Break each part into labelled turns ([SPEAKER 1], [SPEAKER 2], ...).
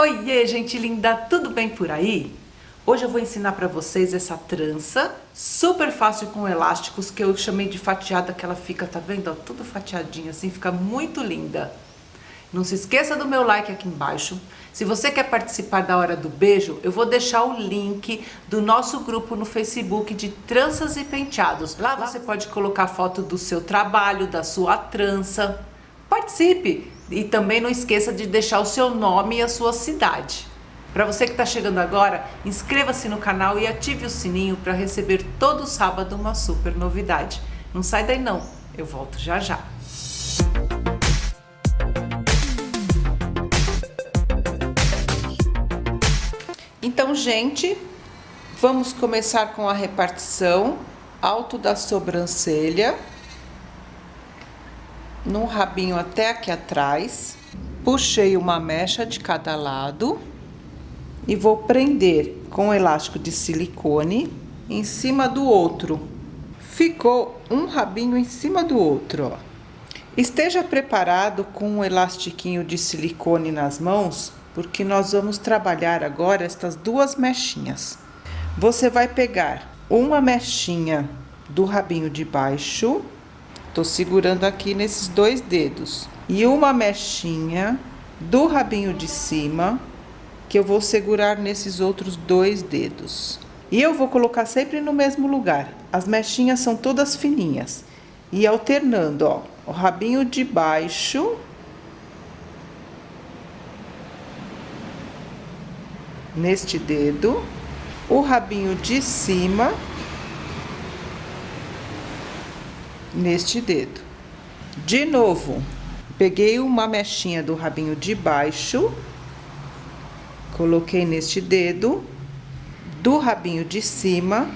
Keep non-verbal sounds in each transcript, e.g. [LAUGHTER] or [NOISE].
[SPEAKER 1] Oiê, gente linda, tudo bem por aí? Hoje eu vou ensinar para vocês essa trança super fácil com elásticos que eu chamei de fatiada, que ela fica, tá vendo? Ó, tudo fatiadinho assim, fica muito linda. Não se esqueça do meu like aqui embaixo. Se você quer participar da Hora do Beijo, eu vou deixar o link do nosso grupo no Facebook de tranças e penteados. Lá você pode colocar foto do seu trabalho, da sua trança. Participe! E também não esqueça de deixar o seu nome e a sua cidade. Para você que está chegando agora, inscreva-se no canal e ative o sininho para receber todo sábado uma super novidade. Não sai daí não, eu volto já já. Então, gente, vamos começar com a repartição alto da sobrancelha no rabinho até aqui atrás, puxei uma mecha de cada lado e vou prender com o elástico de silicone em cima do outro. Ficou um rabinho em cima do outro, ó. Esteja preparado com um elastiquinho de silicone nas mãos, porque nós vamos trabalhar agora estas duas mechinhas. Você vai pegar uma mechinha do rabinho de baixo Tô segurando aqui nesses dois dedos. E uma mechinha do rabinho de cima, que eu vou segurar nesses outros dois dedos. E eu vou colocar sempre no mesmo lugar. As mechinhas são todas fininhas. E alternando, ó, o rabinho de baixo neste dedo, o rabinho de cima neste dedo. De novo, peguei uma mechinha do rabinho de baixo, coloquei neste dedo, do rabinho de cima,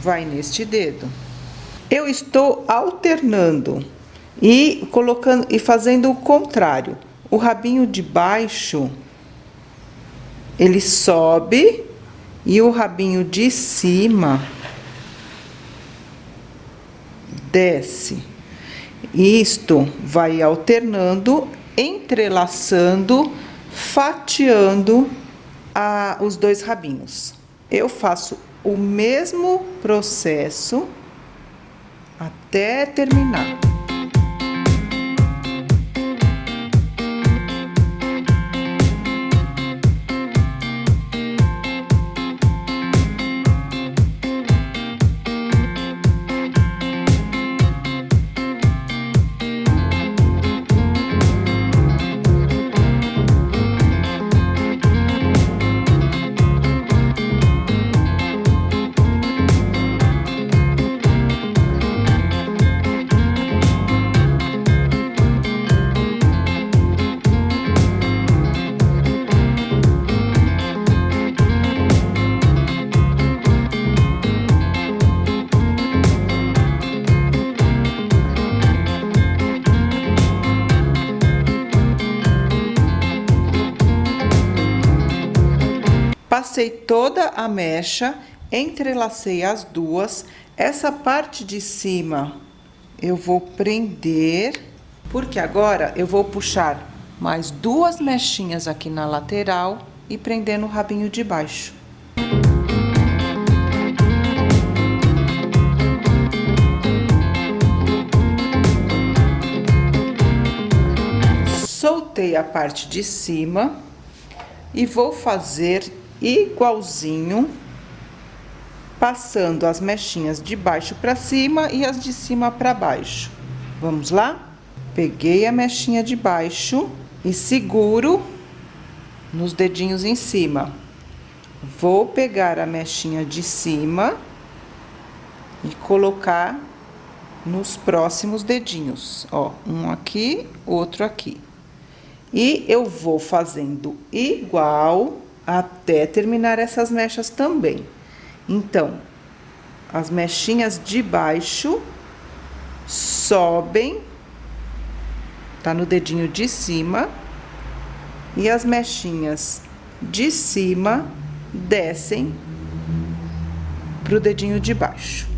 [SPEAKER 1] vai neste dedo. Eu estou alternando e colocando e fazendo o contrário. O rabinho de baixo ele sobe e o rabinho de cima desce. Isto vai alternando, entrelaçando, fatiando a, os dois rabinhos. Eu faço o mesmo processo até terminar. Passei toda a mecha, entrelacei as duas. Essa parte de cima eu vou prender, porque agora eu vou puxar mais duas mechinhas aqui na lateral e prender no rabinho de baixo. Soltei a parte de cima e vou fazer igualzinho, passando as mechinhas de baixo para cima e as de cima para baixo. Vamos lá? Peguei a mechinha de baixo e seguro nos dedinhos em cima. Vou pegar a mechinha de cima e colocar nos próximos dedinhos, ó, um aqui, outro aqui. E eu vou fazendo igual até terminar essas mechas também. Então, as mechinhas de baixo sobem, tá no dedinho de cima, e as mechinhas de cima descem pro dedinho de baixo.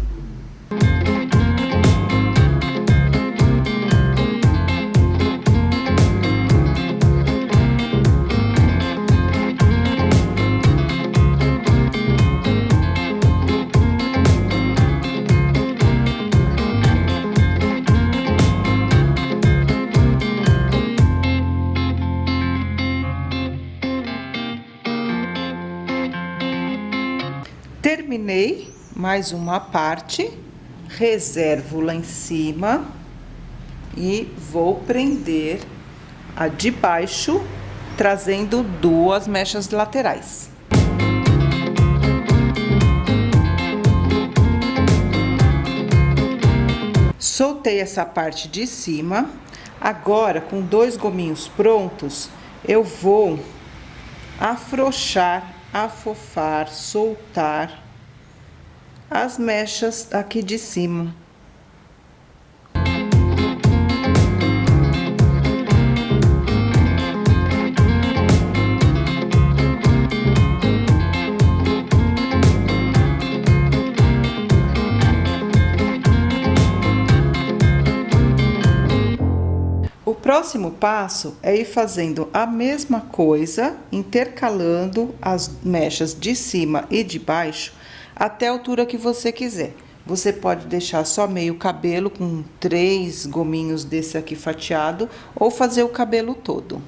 [SPEAKER 1] Terminei mais uma parte, reservo lá em cima e vou prender a de baixo, trazendo duas mechas laterais. Soltei essa parte de cima. Agora, com dois gominhos prontos, eu vou afrouxar, afofar, soltar as mechas aqui de cima. Próximo passo é ir fazendo a mesma coisa, intercalando as mechas de cima e de baixo até a altura que você quiser. Você pode deixar só meio cabelo com três gominhos desse aqui fatiado ou fazer o cabelo todo.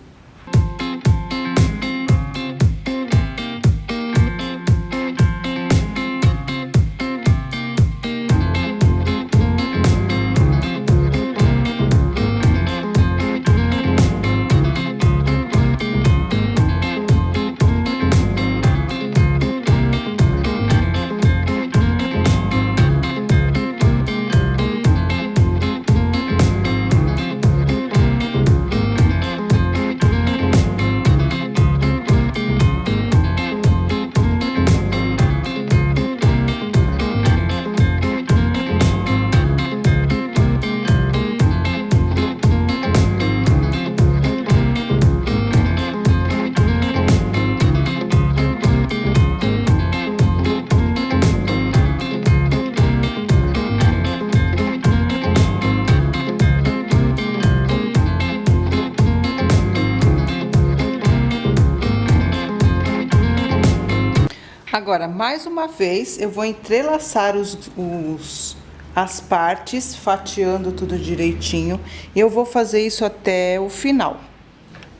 [SPEAKER 1] Agora, mais uma vez, eu vou entrelaçar os, os, as partes, fatiando tudo direitinho. Eu vou fazer isso até o final.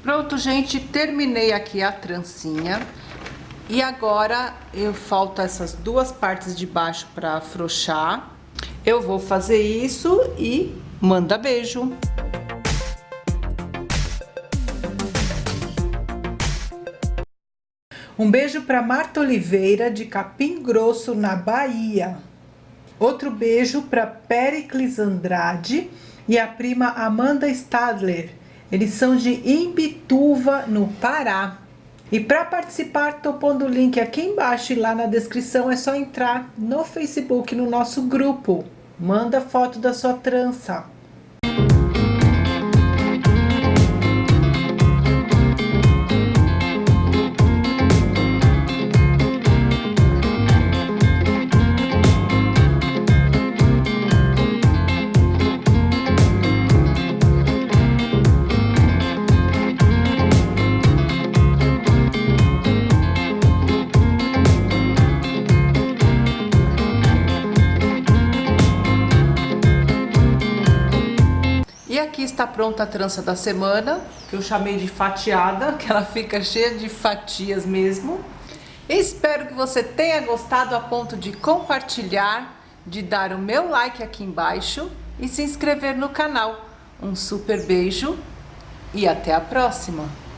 [SPEAKER 1] Pronto, gente, terminei aqui a trancinha. E agora, eu falta essas duas partes de baixo para afrouxar. Eu vou fazer isso e manda beijo! Um beijo para Marta Oliveira, de Capim Grosso, na Bahia. Outro beijo para Pericles Andrade e a prima Amanda Stadler. Eles são de Imbituva, no Pará. E para participar, tô pondo o link aqui embaixo e lá na descrição é só entrar no Facebook, no nosso grupo. Manda foto da sua trança. Aqui está pronta a trança da semana, que eu chamei de fatiada, [LAUGHS] que ela fica cheia de fatias mesmo. Espero que você tenha gostado a ponto de compartilhar, de dar o meu like aqui embaixo e se inscrever no canal. Um super beijo e até a próxima!